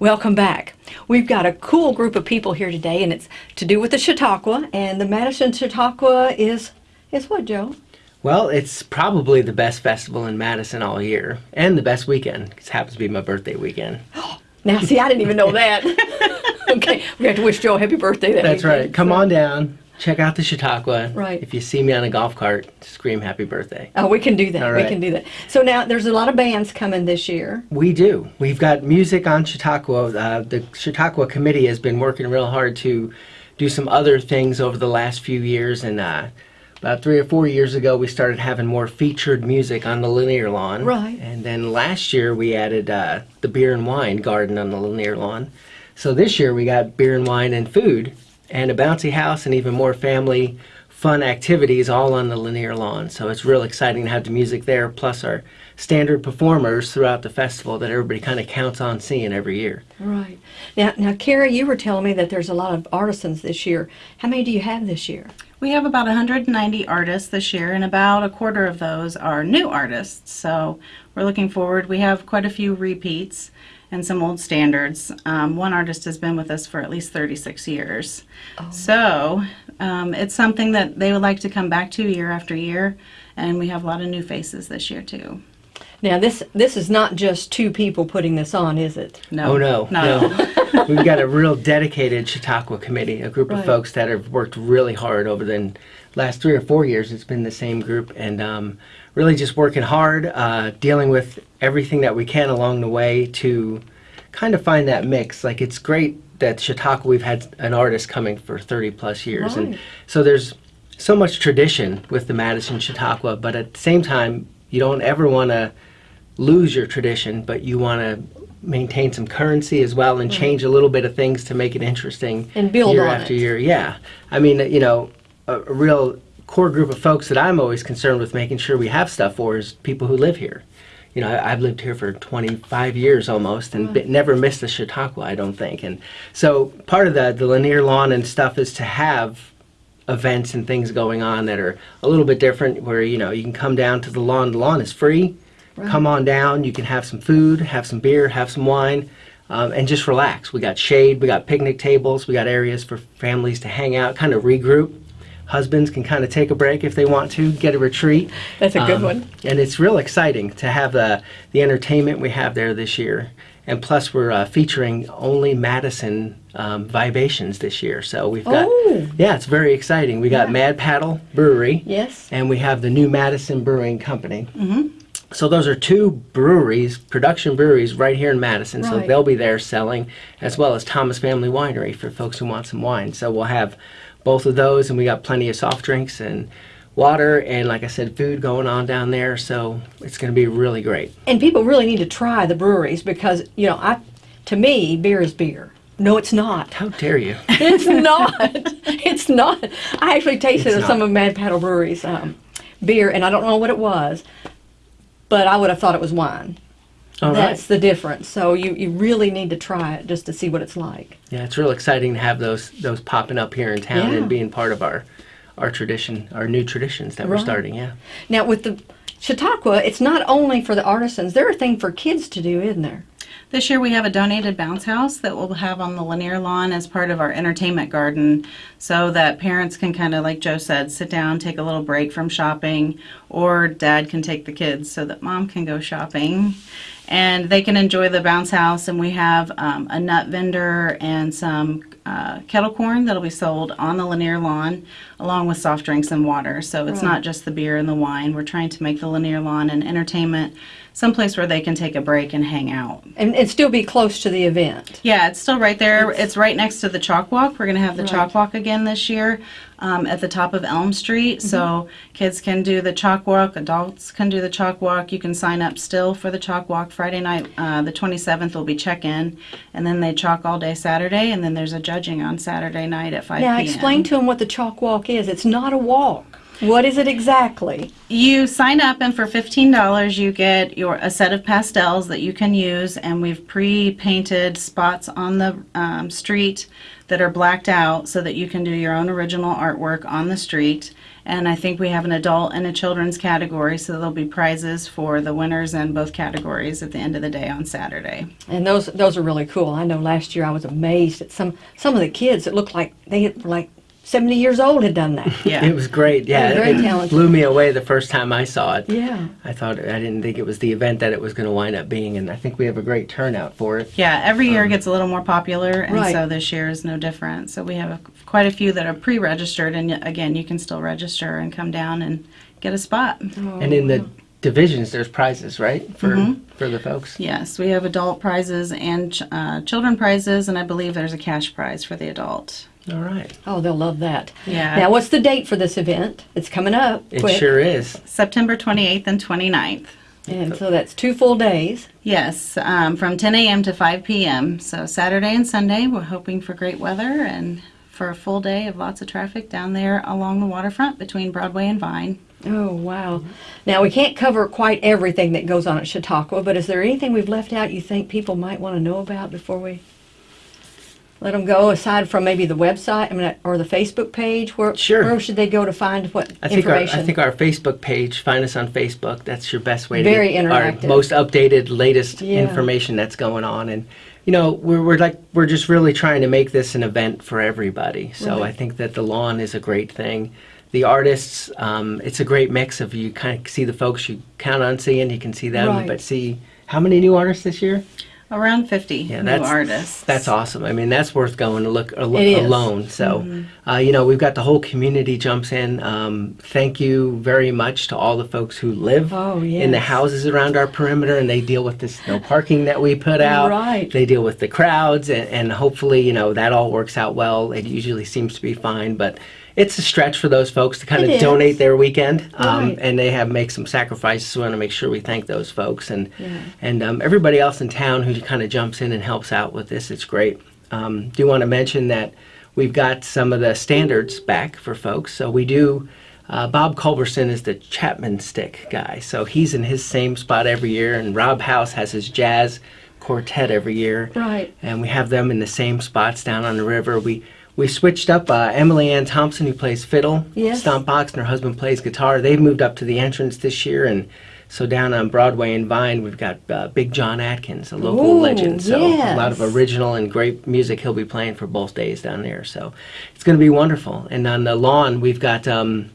Welcome back. We've got a cool group of people here today, and it's to do with the Chautauqua. And the Madison Chautauqua is is what, Joe? Well, it's probably the best festival in Madison all year, and the best weekend. It happens to be my birthday weekend. Now, see, I didn't even know that. okay, we have to wish Joe a happy birthday. That That's weekend. right. Come on down, check out the Chautauqua. Right. If you see me on a golf cart, scream happy birthday. Oh, we can do that. We can do that. So now there's a lot of bands coming this year. We do. We've got music on Chautauqua. Uh, the Chautauqua Committee has been working real hard to do some other things over the last few years, and uh, about three or four years ago, we started having more featured music on the Lanier lawn. Right. And then last year, we added uh, the beer and wine garden on the Lanier lawn. So this year, we got beer and wine and food, and a bouncy house, and even more family fun activities all on the Lanier lawn. So it's real exciting to have the music there, plus our standard performers throughout the festival that everybody kind of counts on seeing every year. Right. Now, now, Carrie, you were telling me that there's a lot of artisans this year. How many do you have this year? We have about 190 artists this year, and about a quarter of those are new artists. So we're looking forward. We have quite a few repeats and some old standards. Um, one artist has been with us for at least 36 years. So um, it's something that they would like to come back to year after year, and we have a lot of new faces this year too. Now, this this is not just two people putting this on, is it? No, Oh no, no. We've got a real dedicated Chautauqua committee, a group Right. of folks that have worked really hard over the last three or four years. It's been the same group, and um, really just working hard, uh, dealing with everything that we can along the way to kind of find that mix. Like it's great that Chautauqua we've had an artist coming for 30 plus years, Right. and so there's so much tradition with the Madison Chautauqua, but at the same time, you don't ever want to lose your tradition, but you want to maintain some currency as well and change a little bit of things to make it interesting And build year on after it. year. Yeah, I mean, you know, a, a real core group of folks that I'm always concerned with making sure we have stuff for is people who live here. You know, I, I've lived here for 25 years almost and never missed a Chautauqua, I don't think. And so part of the, the Lanier lawn and stuff is to have events and things going on that are a little bit different where, you know, you can come down to the lawn. The lawn is free. Come on down. You can have some food, have some beer, have some wine, um, and just relax. We got shade, we got picnic tables, we got areas for families to hang out, kind of regroup. Husbands can kind of take a break if they want to, get a retreat. That's a good Um, one. And it's real exciting to have the, the entertainment we have there this year. And plus, we're uh, featuring only Madison um, Vibations this year. So we've got, Oh. yeah, it's very exciting. We got Mad Paddle Brewery Yes. and we have the new Madison Brewing Company. Mm-hmm. So those are two breweries, production breweries, right here in Madison. So they'll be there selling, as well as Thomas Family Winery for folks who want some wine. So we'll have both of those, and we got plenty of soft drinks and water, and like I said, food going on down there. So it's going to be really great. And people really need to try the breweries because you know, I to me, beer is beer. No, it's not. How dare you? It's not. it's not. I actually tasted It's some not. of Mad Paddle Brewery's um, beer, and I don't know what it was, but I would have thought it was wine. All right. That's the difference. So you, you really need to try it just to see what it's like. Yeah, it's real exciting to have those those popping up here in town Yeah. and being part of our our tradition, our new traditions that we're starting. Yeah. Now with the Chautauqua, it's not only for the artisans. There are things for kids to do, isn't there? This year we have a donated bounce house that we'll have on the Lanier lawn as part of our entertainment garden so that parents can kind of, like Joe said, sit down, take a little break from shopping, or dad can take the kids so that mom can go shopping. And they can enjoy the bounce house, and we have um, a nut vendor and some uh, kettle corn that'll be sold on the Lanier lawn, along with soft drinks and water. So it's not just the beer and the wine. We're trying to make the Lanier lawn an entertainment, someplace where they can take a break and hang out. And, and still be close to the event. Yeah, it's still right there. It's, right next to the chalk walk. We're going to have the chalk walk again this year um, at the top of Elm Street. So kids can do the chalk walk, adults can do the chalk walk. You can sign up still for the chalk walk. Friday night, uh, the 27th, will be check in. And then they chalk all day Saturday. And then there's a judging on Saturday night at 5 Now p.m. explain to them what the chalk walk is. It's not a walk. What is it exactly? You sign up, and for fifteen dollars, you get your a set of pastels that you can use, and we've pre-painted spots on the um, street that are blacked out, so that you can do your own original artwork on the street. And I think we have an adult and a children's category, so there'll be prizes for the winners in both categories at the end of the day on Saturday. And those those are really cool. I know last year I was amazed at some some of the kids that looked like they were like 70 years old had done that. Yeah. It was great. Yeah, They're very it talented. blew me away the first time I saw it. Yeah. I thought I didn't think it was the event that it was going to wind up being, and I think we have a great turnout for it. Yeah, every year it gets a little more popular, and Right. so this year is no different. So we have a, quite a few that are pre-registered, and again, you can still register and come down and get a spot. And in the divisions, there's prizes, right, for Mm-hmm. for the folks. Yes, we have adult prizes and ch- uh, children prizes, and I believe there's a cash prize for the adult. All right, Oh, they'll love that. Yeah. Now, what's the date for this event? It's coming up. it quick. sure is. September 28th and 29th. And so that's two full days. Yes, um, from 10 a.m. to 5 p.m. So Saturday and Sunday, we're hoping for great weather and for a full day of lots of traffic down there along the waterfront between Broadway and Vine. Oh, wow. Now, we can't cover quite everything that goes on at Chautauqua, but is there anything we've left out you think people might want to know about before we let them go, aside from maybe the website I mean, or the Facebook page? Where, Sure. where should they go to find what I think our information? I think our Facebook page. Find us on Facebook. That's your best way to Very get interactive. our most updated, latest Yeah. information that's going on. And you know, we're we're like we're just really trying to make this an event for everybody. So. I think that the lawn is a great thing. The artists, um, it's a great mix of you kind of see the folks you count on seeing. You can see them, Right. but see how many new artists this year? Around 50 Yeah, new that's artists. That's awesome. I mean, that's worth going to look al- is. alone. So, Mm-hmm. uh, you know, we've got the whole community jumps in. Um, thank you very much to all the folks who live Oh, in the houses around our perimeter, and they deal with this no parking that we put out. Right. They deal with the crowds, and, and hopefully, you know, that all works out well. It usually seems to be fine, but it's a stretch for those folks to kind It of is. donate their weekend, um, Right. and they have make some sacrifices. We want to make sure we thank those folks and Yeah. and um, everybody else in town who kind of jumps in and helps out with this. It's great. Um, do want to mention that we've got some of the standards back for folks. So we do. Uh, Bob Culberson is the Chapman stick guy, so he's in his same spot every year, and Rob House has his jazz quartet every year Right. and we have them in the same spots down on the river. We we switched up uh, Emily Ann Thompson, who plays fiddle, Yes. stomp box, and her husband plays guitar. They've moved up to the entrance this year, and so down on Broadway and Vine, we've got uh, Big John Atkins, a local Ooh, legend. So a lot of original and great music he'll be playing for both days down there. So it's going to be wonderful. And on the lawn, we've got um,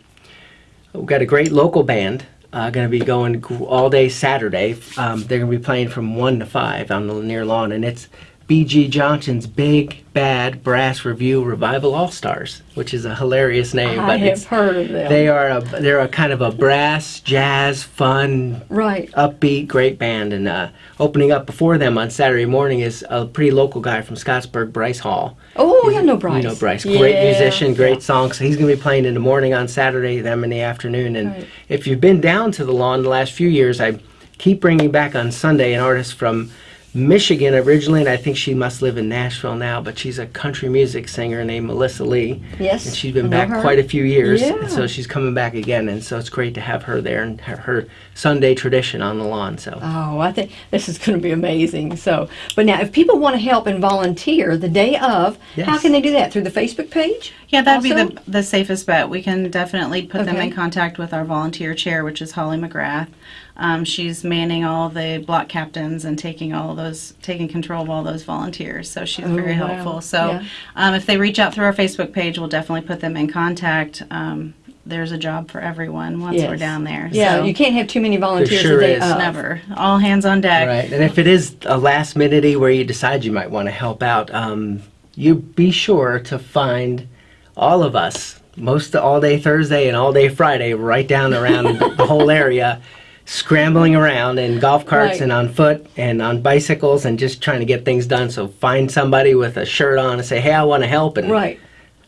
we've got a great local band. Uh, going to be going all day Saturday. Um, they're going to be playing from one to five on the near lawn, and it's B.G. Johnson's Big Bad Brass Review Revival All Stars, which is a hilarious name. I but have it's, heard of them. they are a they're a kind of a brass jazz fun right. upbeat, great band. And uh, opening up before them on Saturday morning is a pretty local guy from Scottsburg, Bryce Hall. Oh, He's yeah, no Bryce. You know Bryce, great Yeah, musician, great yeah. songs. So he's going to be playing in the morning on Saturday, them in the afternoon. And Right. if you've been down to the lawn the last few years, I keep bringing back on Sunday an artist from Michigan originally, and I think she must live in Nashville now, but she's a country music singer named Melissa Lee. Yes, And she's been back her. quite a few years, Yeah. and so she's coming back again, and so it's great to have her there and her, her Sunday tradition on the lawn. So Oh, I think this is going to be amazing. So, but now, if people want to help and volunteer the day of, how can they do that? Through the Facebook page? Yeah, that'd Also? be the, the safest bet. We can definitely put them in contact with our volunteer chair, which is Holly McGrath. Um, she's manning all the block captains and taking all those, taking control of all those volunteers. So she's Oh, very wow. helpful. So Yeah. um, if they reach out through our Facebook page, we'll definitely put them in contact. Um, there's a job for everyone once we're down there. Yeah, so you can't have too many volunteers sure the day is. of. never. All hands on deck. Right, and if it is a last minute where you decide you might want to help out, um, you be sure to find all of us, most all day Thursday and all day Friday, right down around the whole area, scrambling around in golf carts Right. and on foot and on bicycles and just trying to get things done. So find somebody with a shirt on and say, "Hey, I want to help," and Right.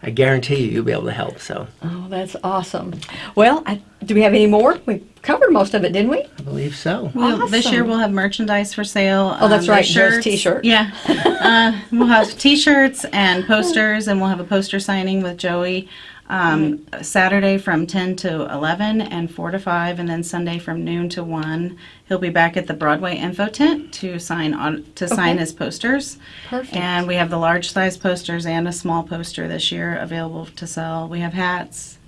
I guarantee you, you'll be able to help. So Oh, that's awesome. Well, I, do we have any more? We covered most of it, didn't we? I believe so. We'll, This year we'll have merchandise for sale. Oh, that's um, right, Joe's Shirts. t-shirt. Yeah, uh, we'll have T-shirts and posters, and we'll have a poster signing with Joey. Um, Saturday from 10 to 11 and 4 to 5, and then Sunday from noon to 1. He'll be back at the Broadway Info Tent to sign on to sign Okay. his posters. Perfect. And we have the large size posters and a small poster this year available to sell. We have hats.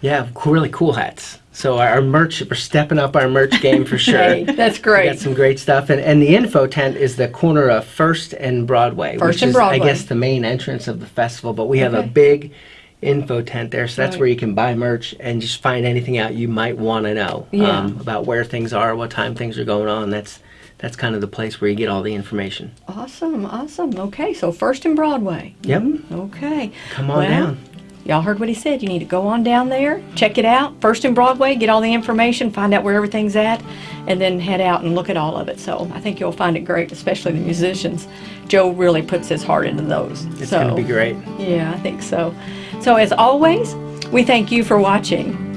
Yeah, cool, really cool hats. So our, our merch, we're stepping up our merch game for sure. Hey, that's great. We great. got some great stuff, and, and the info tent is the corner of First and Broadway, First which and is, Broadway. I guess, the main entrance of the festival. But we have a Okay. big info tent there, so that's Right. where you can buy merch and just find anything out you might want to know um, about where things are, what time things are going on. That's that's kind of the place where you get all the information. Awesome, awesome. Okay, so First and Broadway. Yep, Okay. come on Well, down. Y'all heard what he said. You need to go on down there, check it out. First in Broadway, get all the information, find out where everything's at, and then head out and look at all of it. So I think you'll find it great, especially the musicians. Joe really puts his heart into those. It's so, going to be great. Yeah, I think so. So as always, we thank you for watching.